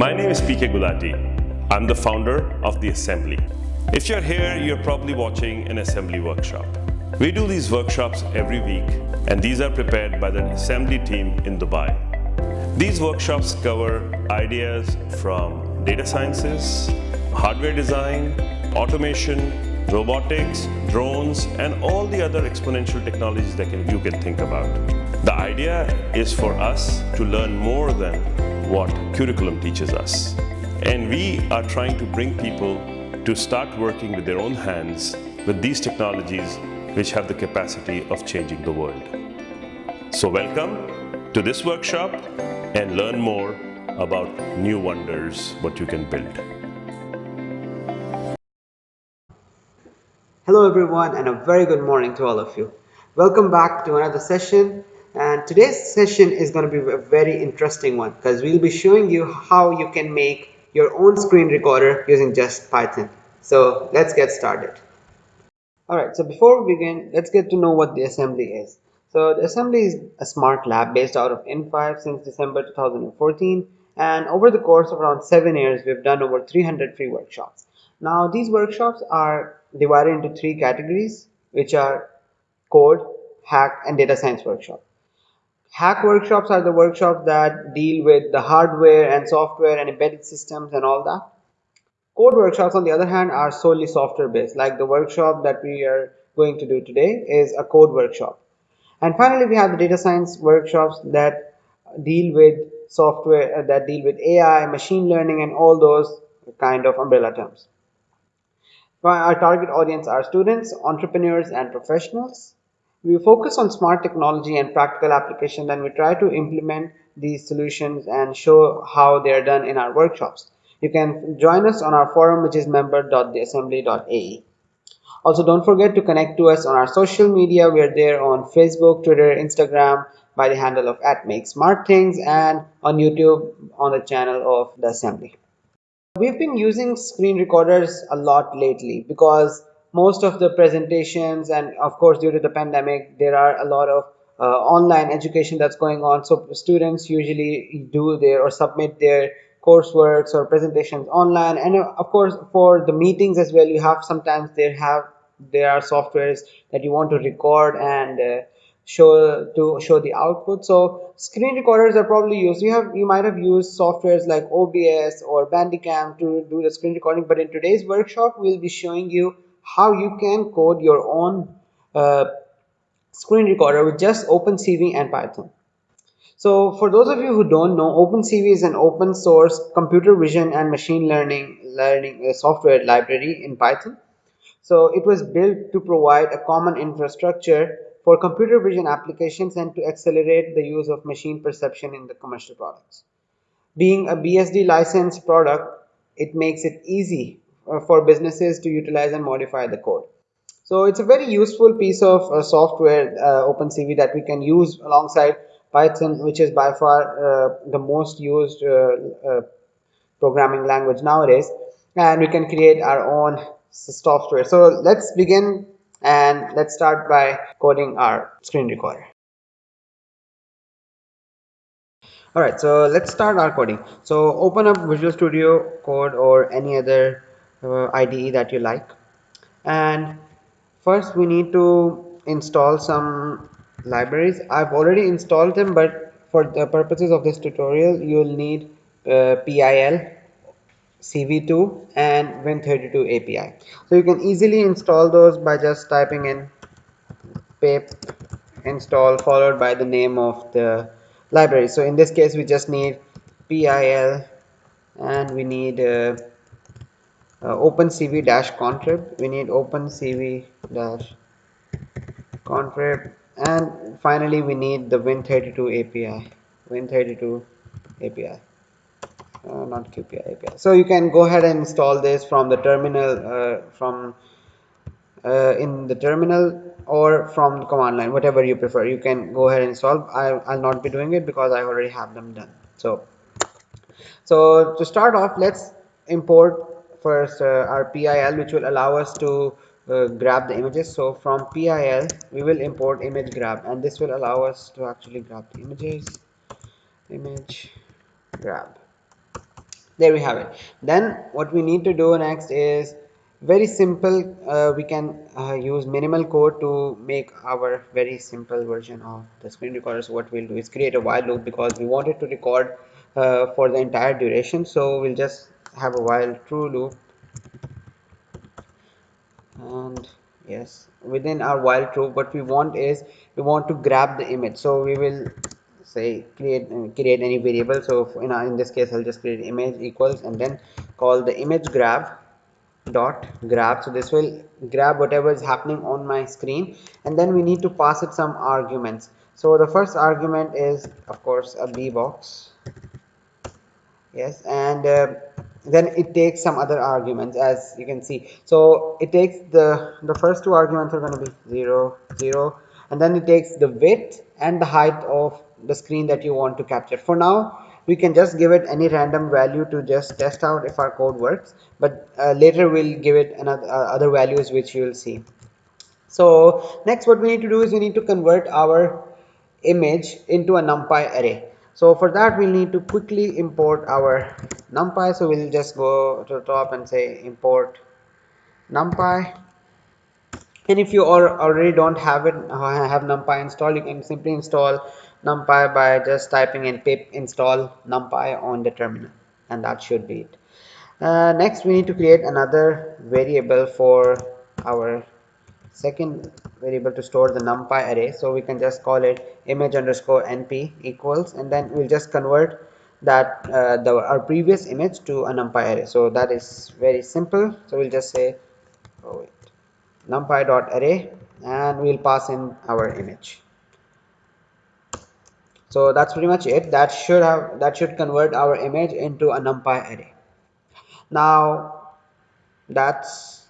My name is PK Gulati. I'm the founder of The Assembly. If you're here, you're probably watching an assembly workshop. We do these workshops every week, and these are prepared by the assembly team in Dubai. These workshops cover ideas from data sciences, hardware design, automation, robotics, drones, and all the other exponential technologies that can, you can think about. The idea is for us to learn more than what curriculum teaches us. And we are trying to bring people to start working with their own hands with these technologies which have the capacity of changing the world. So welcome to this workshop and learn more about new wonders, what you can build. Hello everyone and a very good morning to all of you. Welcome back to another session and today's session is going to be a very interesting one because we'll be showing you how you can make your own screen recorder using just Python. So let's get started. Alright, so before we begin, let's get to know what the assembly is. So the assembly is a smart lab based out of in5 since December 2014 and over the course of around 7 years we've done over 300 free workshops. Now these workshops are divided into three categories which are code, hack and data science workshop. Hack workshops are the workshops that deal with the hardware and software and embedded systems and all that. Code workshops on the other hand are solely software based like the workshop that we are going to do today is a code workshop. And finally we have the data science workshops that deal with software uh, that deal with AI, machine learning and all those kind of umbrella terms. Our target audience are students, entrepreneurs and professionals. We focus on smart technology and practical application and we try to implement these solutions and show how they are done in our workshops. You can join us on our forum which is member.theassembly.ae. Also don't forget to connect to us on our social media. We are there on Facebook, Twitter, Instagram by the handle of at make smart things and on YouTube on the channel of the assembly. We've been using screen recorders a lot lately because most of the presentations and of course due to the pandemic there are a lot of uh, online education that's going on. So students usually do their or submit their courseworks or presentations online. And uh, of course for the meetings as well you have sometimes they have there are softwares that you want to record and uh, show to show the output. So screen recorders are probably used. You have you might have used softwares like obs or bandicam to do the screen recording but in today's workshop we'll be showing you how you can code your own uh, screen recorder with just OpenCV and Python. So for those of you who don't know, OpenCV is an open source computer vision and machine learning learning uh, software library in Python. So it was built to provide a common infrastructure for computer vision applications and to accelerate the use of machine perception in the commercial products. Being a BSD licensed product, it makes it easy for businesses to utilize and modify the code. So it's a very useful piece of uh, software, uh, OpenCV, that we can use alongside Python, which is by far uh, the most used uh, uh, programming language nowadays. And we can create our own software. So let's begin and let's start by coding our screen recorder. Alright, so let's start our coding. So open up Visual Studio Code or any other uh, IDE that you like. And first we need to install some libraries. I've already installed them but for the purposes of this tutorial you'll need uh, PIL CV2 and Win32 API so you can easily install those by just typing in pip install followed by the name of the library. So in this case we just need PIL and we need uh, uh, opencv dash contrib. We need opencv dash contrib. And finally we need the win32 api win32 api uh, not qpi api so you can go ahead and install this from the terminal uh, from uh, in the terminal or from the command line whatever you prefer. You can go ahead and install. I, i'll not be doing it because i already have them done. So so to start off let's import first uh, our PIL which will allow us to uh, grab the images. So from PIL we will import image grab and this will allow us to actually grab the images. Image grab. There we have it. Then what we need to do next is very simple uh, we can uh, use minimal code to make our very simple version of the screen recorder. So what we'll do is create a while loop because we want it to record uh, for the entire duration. So we'll just have a while true loop and yes within our while true what we want is we want to grab the image. So we will say create create any variable. So in, in this case I'll just create image equals and then call the image grab dot grab. So this will grab whatever is happening on my screen. And then we need to pass it some arguments. So the first argument is of course a b box. Yes and uh, then it takes some other arguments as you can see. So it takes the the first two arguments are going to be 0 0 and then it takes the width and the height of the screen that you want to capture. For now we can just give it any random value to just test out if our code works but uh, later we'll give it another uh, other values which you will see. So next what we need to do is we need to convert our image into a numpy array so for that we'll need to quickly import our numpy. So we'll just go to the top and say import numpy. And if you already don't have it uh, have numpy installed you can simply install numpy by just typing in pip install numpy on the terminal. And that should be it. Uh, next we need to create another variable for our second variable to store the numpy array. So we can just call it image underscore np equals and then we'll just convert that uh, the our previous image to a numpy array. So that is very simple. So we'll just say oh wait numpy dot array and we'll pass in our image. So that's pretty much it. That should have that should convert our image into a numpy array. Now that's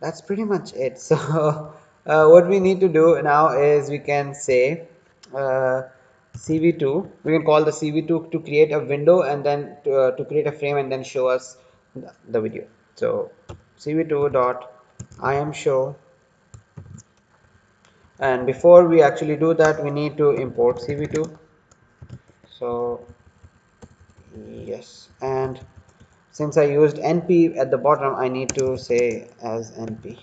that's pretty much it. So uh, what we need to do now is we can say uh, cv2 we can call the cv2 to create a window and then to, uh, to create a frame and then show us the video. So cv2 dot I am show. And before we actually do that we need to import cv2 so yes. And since I used np at the bottom I need to say as np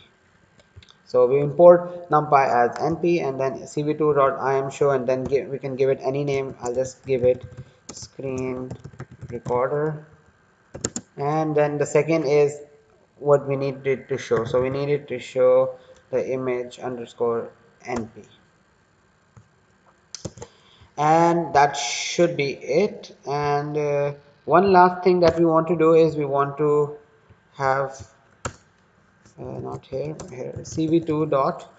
so we import numpy as np and then cv2.im show and then give, we can give it any name. I'll just give it screen recorder. And then the second is what we need it to show. So we need it to show the image underscore np and that should be it. And uh, one last thing that we want to do is we want to have uh, not here here. Cv2 dot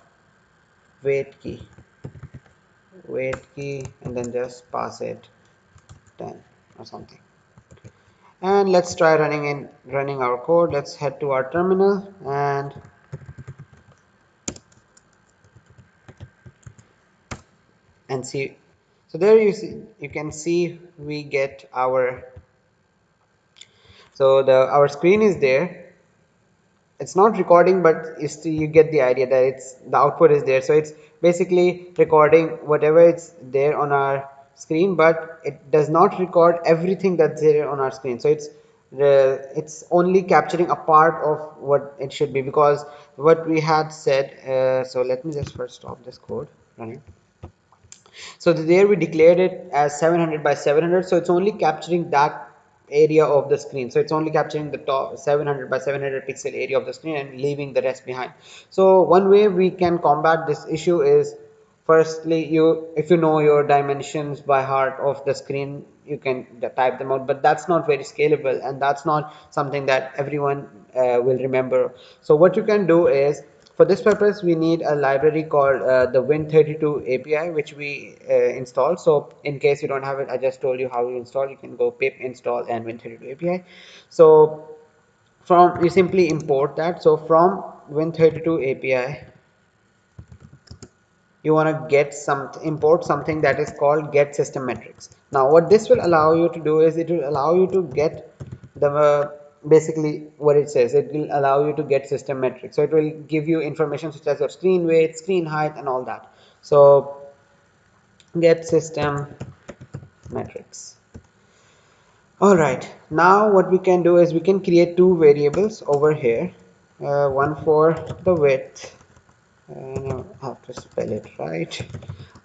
wait key. Wait key and then just pass it 10 or something. And let's try running in running our code. Let's head to our terminal and and see. So there you see you can see we get our so the our screen is there it's not recording but you get the idea that it's the output is there. So it's basically recording whatever it's there on our screen but it does not record everything that's there on our screen. So it's the it's only capturing a part of what it should be because what we had said uh, so let me just first stop this code running. So there we declared it as 700 by 700 so it's only capturing that area of the screen. So it's only capturing the top 700 by 700 pixel area of the screen and leaving the rest behind. So one way we can combat this issue is firstly you if you know your dimensions by heart of the screen you can type them out but that's not very scalable and that's not something that everyone uh, will remember. So what you can do is for this purpose, we need a library called uh, the Win32 API, which we uh, install. So in case you don't have it, I just told you how you install. You can go pip install and Win32 API. So from you simply import that. So from Win32 API, you want to get some import something that is called get system metrics. Now what this will allow you to do is it will allow you to get the basically what it says. It will allow you to get system metrics. So it will give you information such as your screen weight screen height and all that. So get system metrics. Alright, now what we can do is we can create two variables over here. Uh, one for the width, and I have to spell it right.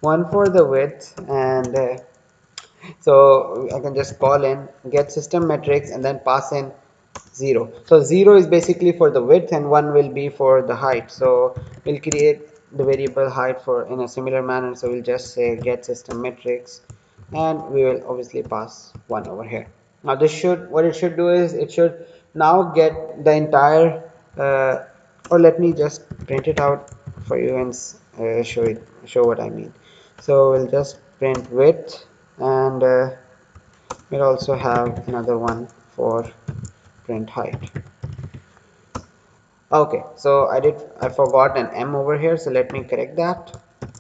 One for the width, and uh, so I can just call in get system metrics and then pass in 0. So 0 is basically for the width and 1 will be for the height. So we'll create the variable height for in a similar manner. So we'll just say get system metrics and we will obviously pass 1 over here now this should what it should do is it should now get the entire uh, or let me just print it out for you and uh, show it show what I mean so we'll just print width and uh, we'll also have another one for print height. Okay so I did I forgot an M over here so let me correct that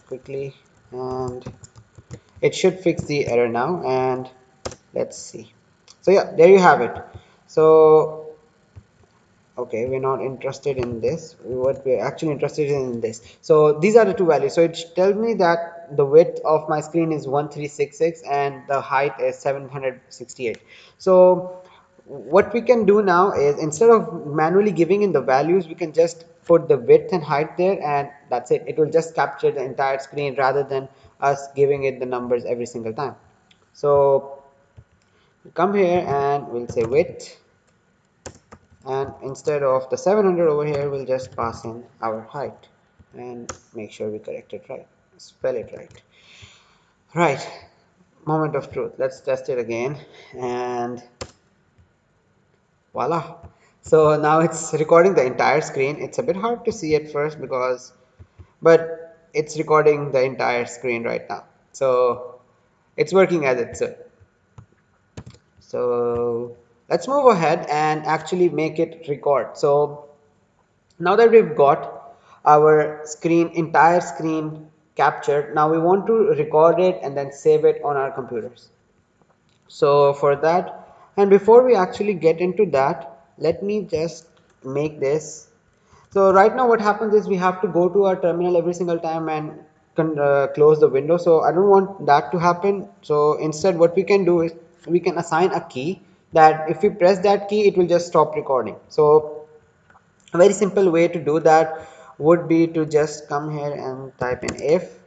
quickly. And it should fix the error now and let's see. So yeah there you have it. So okay we're not interested in this. What we're actually interested in this. So these are the two values. So it tells me that the width of my screen is 1366 and the height is 768 so what we can do now is instead of manually giving in the values we can just put the width and height there and that's it. It will just capture the entire screen rather than us giving it the numbers every single time. So come here and we'll say width. And instead of the 700 over here we'll just pass in our height and make sure we correct it right spell it right. Right. Moment of truth. Let's test it again. And voila. So now it's recording the entire screen. It's a bit hard to see at first because but it's recording the entire screen right now. So it's working as it should. So let's move ahead and actually make it record. So now that we've got our screen entire screen captured now we want to record it and then save it on our computers. So for that and before we actually get into that let me just make this. So right now what happens is we have to go to our terminal every single time and uh, close the window. So I don't want that to happen. So instead what we can do is we can assign a key that if we press that key it will just stop recording. So a very simple way to do that would be to just come here and type in if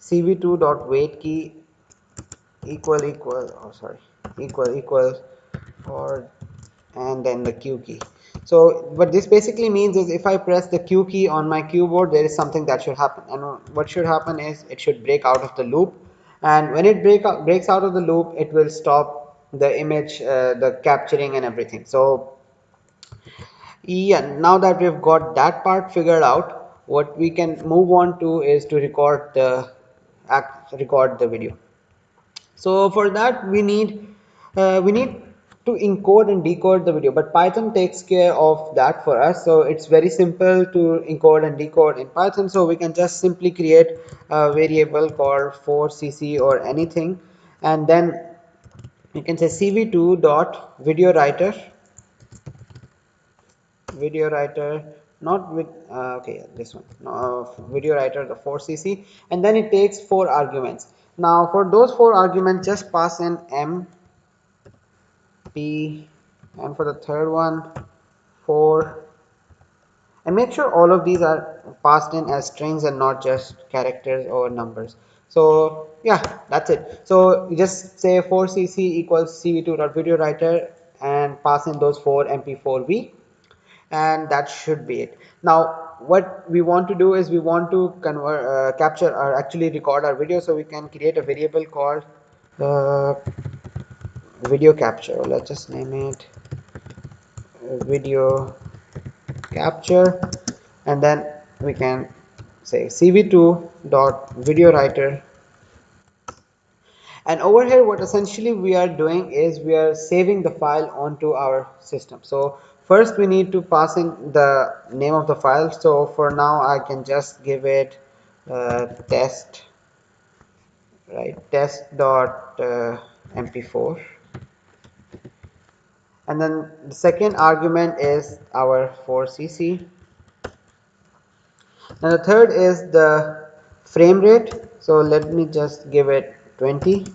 cv2 dot wait key equal equal oh sorry equal equal or and then the q key. So what this basically means is if I press the Q key on my keyboard there is something that should happen. And what should happen is it should break out of the loop. And when it break out, breaks out of the loop it will stop the image uh, the capturing and everything. So yeah now that we've got that part figured out what we can move on to is to record the act record the video. So for that we need uh, we need to encode and decode the video but python takes care of that for us. So it's very simple to encode and decode in python. So we can just simply create a variable called fourcc or anything. And then you can say cv2 dot video writer. Video writer not with uh, okay this one. No, video writer the 4cc and then it takes four arguments. Now for those four arguments just pass in m p and for the third one 4 and make sure all of these are passed in as strings and not just characters or numbers. So yeah that's it. So you just say fourcc equals cv2.video writer and pass in those four mp4v and that should be it. Now what we want to do is we want to convert uh, capture or actually record our video so we can create a variable called uh, video capture. Let's just name it video capture. And then we can say cv2 dot video writer. And over here what essentially we are doing is we are saving the file onto our system. So first we need to pass in the name of the file. So for now I can just give it uh, test right test dot uh, mp4 and then the second argument is our fourcc and the third is the frame rate. So let me just give it 20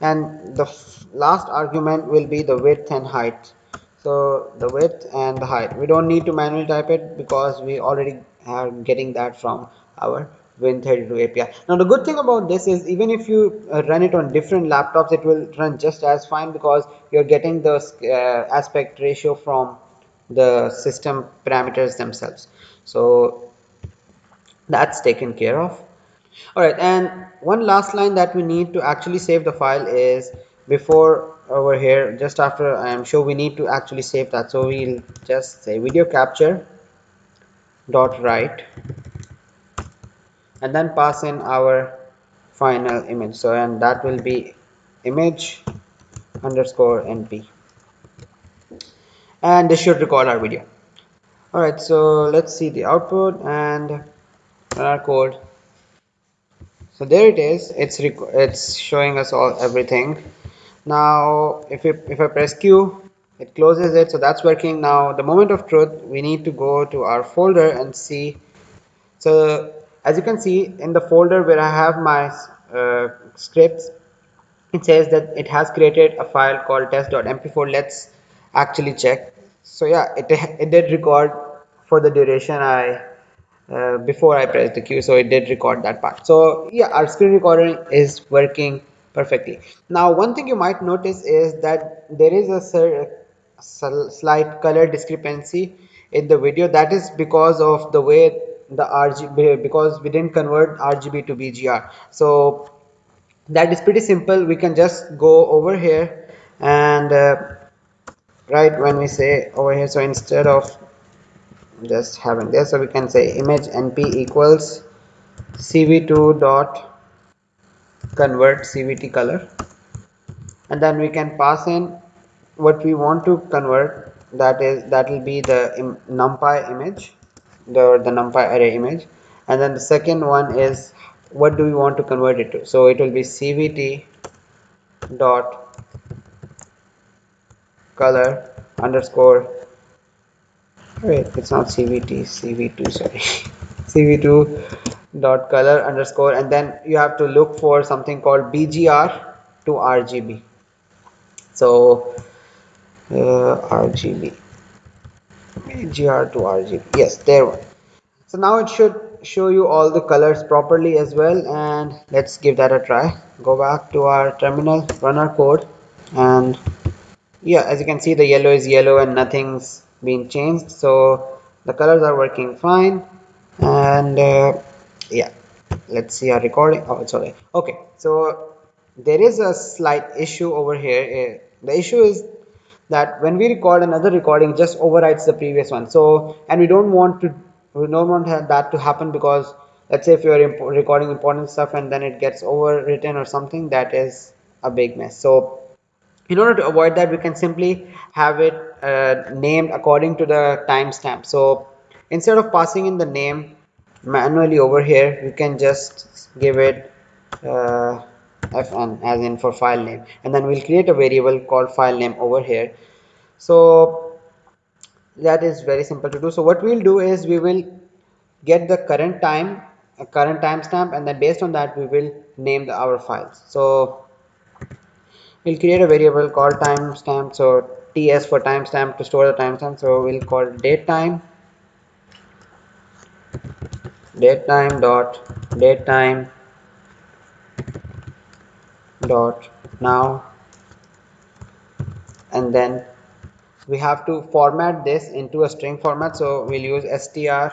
and the last argument will be the width and height. So the width and the height. We don't need to manually type it because we already are getting that from our Win32 API. Now the good thing about this is even if you uh, run it on different laptops it will run just as fine because you're getting the uh, aspect ratio from the system parameters themselves. So that's taken care of. Alright and one last line that we need to actually save the file is before over here just after I am sure we need to actually save that so we'll just say video capture dot write and then pass in our final image. So and that will be image underscore np and this should record our video. Alright so let's see the output and our code. So there it is. It's it's showing us all everything. Now if, if I press Q it closes it. So that's working. Now the moment of truth we need to go to our folder and see. So as you can see in the folder where I have my uh, scripts it says that it has created a file called test.mp4 let's actually check. So yeah it, it did record for the duration I uh, before I pressed the Q so it did record that part. So yeah our screen recording is working perfectly. Now one thing you might notice is that there is a slight color discrepancy in the video. That is because of the way the RGB because we didn't convert RGB to BGR so that is pretty simple. We can just go over here and uh, right when we say over here so instead of just having this so we can say image np equals cv2 dot convert cvt color. And then we can pass in what we want to convert. That is that will be the numpy image the, the numpy array image. And then the second one is what do we want to convert it to? So it will be cvt dot color underscore wait it's not cvt cv2 sorry. Cv2 dot color underscore and then you have to look for something called bgr to rgb so uh, rgb GR to RGB yes there one. So now it should show you all the colors properly as well and let's give that a try. Go back to our terminal run our code and yeah as you can see the yellow is yellow and nothing's been changed so the colors are working fine. And uh, yeah let's see our recording. Oh it's okay. Okay so there is a slight issue over here. Uh, the issue is that when we record another recording just overwrites the previous one. So and we don't want to we don't want that to happen because let's say if you're imp recording important stuff and then it gets overwritten or something that is a big mess. So in order to avoid that we can simply have it uh, named according to the timestamp. So instead of passing in the name manually over here we can just give it uh, fn as in for file name. And then we'll create a variable called file name over here. So that is very simple to do. So what we'll do is we will get the current time a current timestamp and then based on that we will name the, our files. So we'll create a variable called timestamp. So ts for timestamp to store the timestamp. So we'll call date time. Date time dot date time dot now. And then we have to format this into a string format. So we'll use str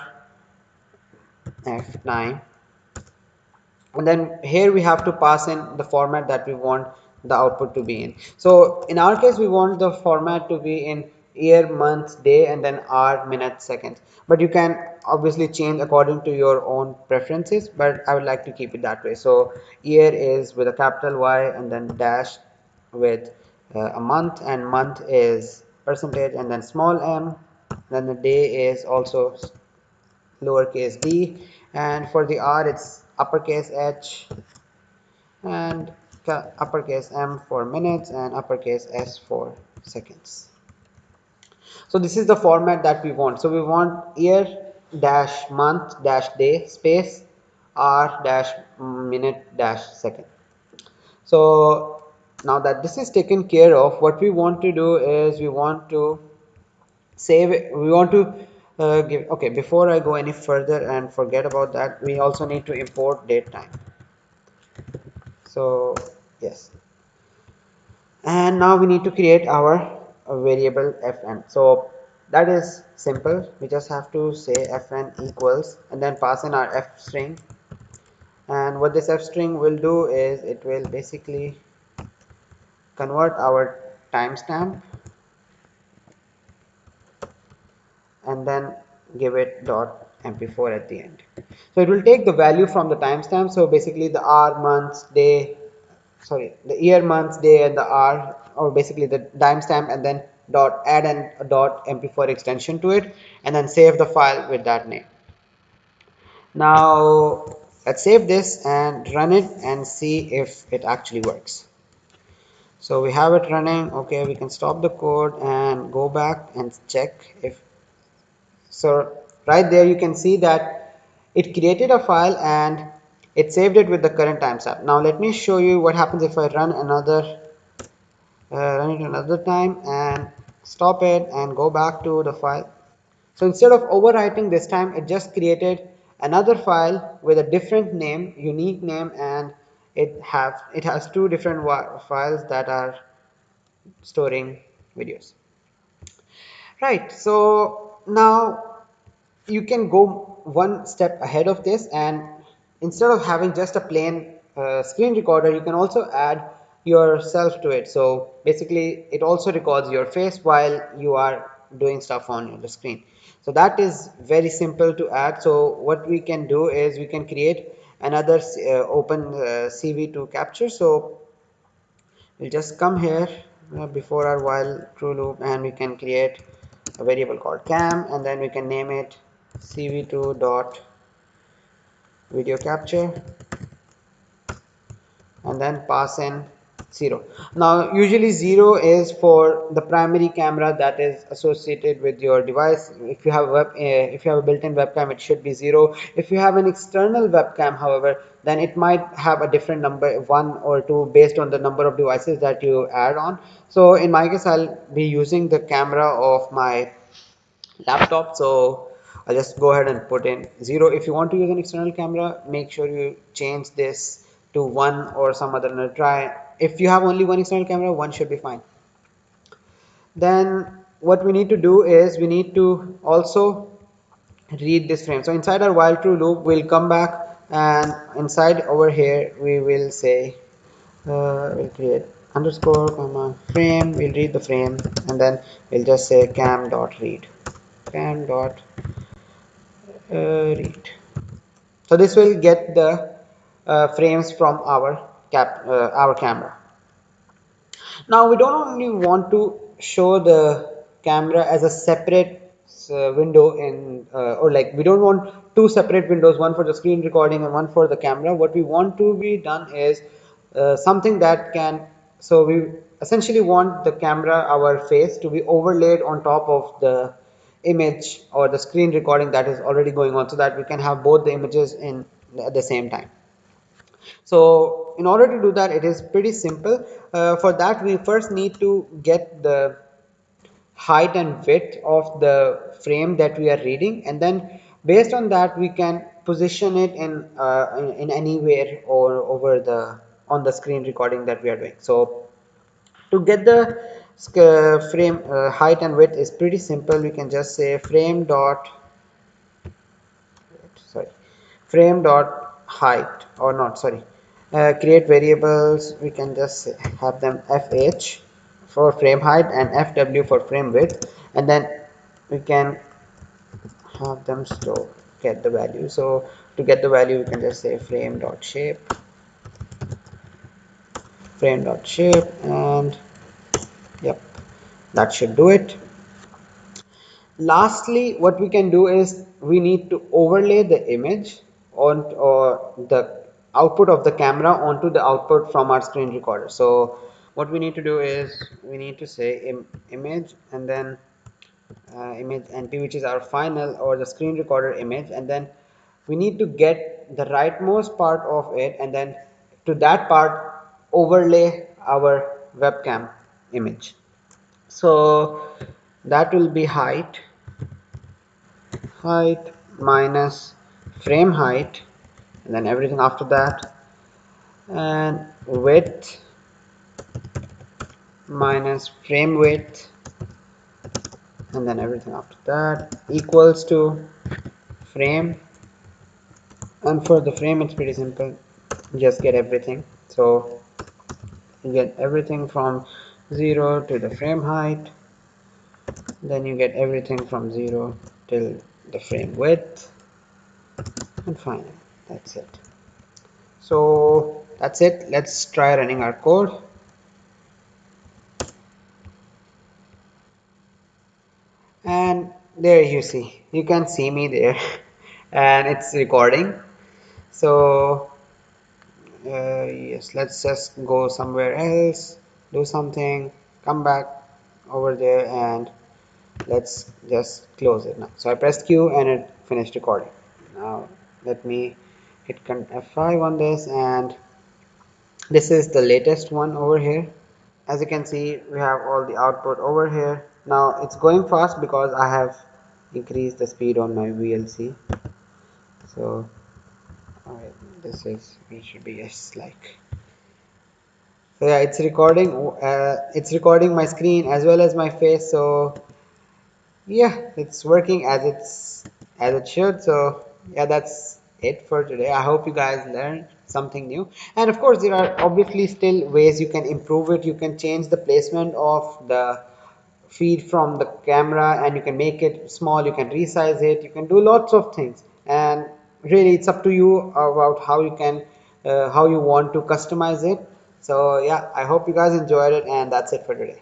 f9 and then here we have to pass in the format that we want the output to be in. So in our case we want the format to be in year month day and then hour minute seconds but you can obviously change according to your own preferences but I would like to keep it that way. So year is with a capital Y and then dash with uh, a month and month is percentage and then small m. Then the day is also lowercase d. And for the r it's uppercase h. And uppercase m for minutes and uppercase s for seconds so this is the format that we want. So we want year dash month dash day space r dash minute dash second. So now that this is taken care of what we want to do is we want to save it we want to uh, give okay before I go any further and forget about that we also need to import date time. So yes. And now we need to create our variable fn. So that is simple. We just have to say fn equals and then pass in our f string. And what this f string will do is it will basically convert our timestamp and then give it dot mp4 at the end. So it will take the value from the timestamp. So basically the hour months day sorry the year months day and the hour or basically the timestamp and then dot add and dot mp4 extension to it and then save the file with that name. Now let's save this and run it and see if it actually works. So we have it running. Okay we can stop the code and go back and check if so right there you can see that it created a file and it saved it with the current timestamp. Now let me show you what happens if I run another run it another time and stop it and go back to the file. So instead of overwriting this time it just created another file with a different name unique name and it have it has two different files that are storing videos. Right so now you can go one step ahead of this and instead of having just a plain uh, screen recorder you can also add yourself to it. So basically it also records your face while you are doing stuff on the screen. So that is very simple to add. So what we can do is we can create another uh, open uh, cv2 capture. So we'll just come here before our while true loop and we can create a variable called cam and then we can name it cv2 dot video capture and then pass in 0 now usually 0 is for the primary camera that is associated with your device. If you have web uh, if you have a built-in webcam it should be 0 if you have an external webcam however then it might have a different number one or two based on the number of devices that you add on. So in my case I'll be using the camera of my laptop. So I'll just go ahead and put in 0 if you want to use an external camera make sure you change this to 1 or some other try if you have only one external camera one should be fine. Then what we need to do is we need to also read this frame. So inside our while true loop we'll come back and inside over here we will say uh, we'll create underscore comma frame. We'll read the frame and then we'll just say cam dot read. Cam dot uh, read. So this will get the uh, frames from our cap uh, our camera. Now we don't only want to show the camera as a separate uh, window in uh, or like we don't want two separate windows one for the screen recording and one for the camera. What we want to be done is uh, something that can so we essentially want the camera our face to be overlaid on top of the image or the screen recording that is already going on so that we can have both the images in at the same time so in order to do that it is pretty simple. Uh, for that we first need to get the height and width of the frame that we are reading. And then based on that we can position it in uh, in, anywhere or over the on the screen recording that we are doing. So to get the frame uh, height and width is pretty simple. We can just say frame dot sorry frame dot height or not sorry. Uh, create variables we can just have them fh for frame height and fw for frame width and then we can have them store get the value. So to get the value we can just say frame dot shape frame dot shape and yep that should do it. Lastly what we can do is we need to overlay the image on or the output of the camera onto the output from our screen recorder. So what we need to do is we need to say Im image and then uh, image np which is our final or the screen recorder image and then we need to get the rightmost part of it and then to that part overlay our webcam image. So that will be height. Height minus frame height and then everything after that and width minus frame width and then everything after that equals to frame. And for the frame it's pretty simple. Just get everything. So you get everything from 0 to the frame height. Then you get everything from 0 till the frame width and finally that's it. So that's it. Let's try running our code. And there you see. You can see me there. And it's recording. So uh, yes let's just go somewhere else do something come back over there and let's just close it now. So I pressed Q and it finished recording now let me hit F5 on this and this is the latest one over here. As you can see we have all the output over here. Now it's going fast because I have increased the speed on my VLC so alright this is it should be yes like so yeah it's recording uh, it's recording my screen as well as my face so yeah it's working as it's as it should so yeah that's it for today. I hope you guys learned something new. And of course there are obviously still ways you can improve it. You can change the placement of the feed from the camera and you can make it small. You can resize it. You can do lots of things. And really it's up to you about how you can uh, how you want to customize it. So yeah i hope you guys enjoyed it and that's it for today.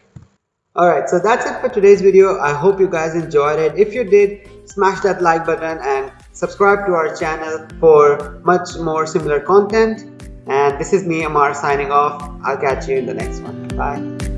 Alright, so that's it for today's video. I hope you guys enjoyed it. If you did, smash that like button and subscribe to our channel for much more similar content. And this is me, Amar, signing off. I'll catch you in the next one. Bye.